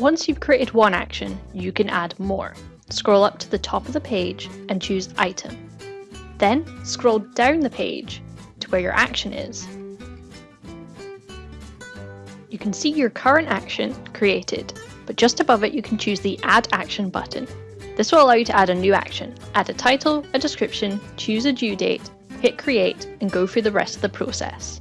Once you've created one action, you can add more. Scroll up to the top of the page and choose Item. Then scroll down the page to where your action is. You can see your current action created, but just above it you can choose the Add Action button. This will allow you to add a new action, add a title, a description, choose a due date, hit create and go through the rest of the process.